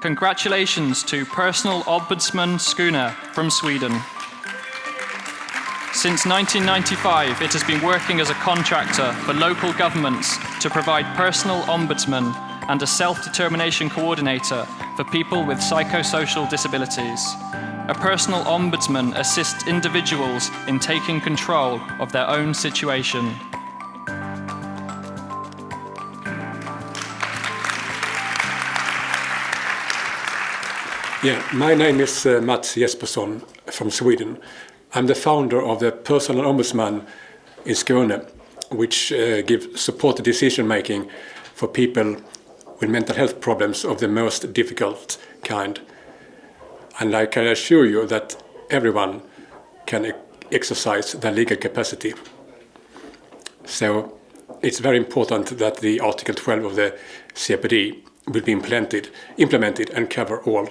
Congratulations to Personal Ombudsman Skåne from Sweden. Since 1995, it has been working as a contractor for local governments to provide personal ombudsman and a self-determination coordinator for people with psychosocial disabilities. A personal ombudsman assists individuals in taking control of their own situation. Yeah, my name is uh, Mats Jespersson from Sweden. I'm the founder of the Personal Ombudsman in Skåne, which uh, gives support to decision making for people with mental health problems of the most difficult kind. And I can assure you that everyone can exercise their legal capacity. So it's very important that the Article 12 of the CPD will be implemented, implemented and cover all.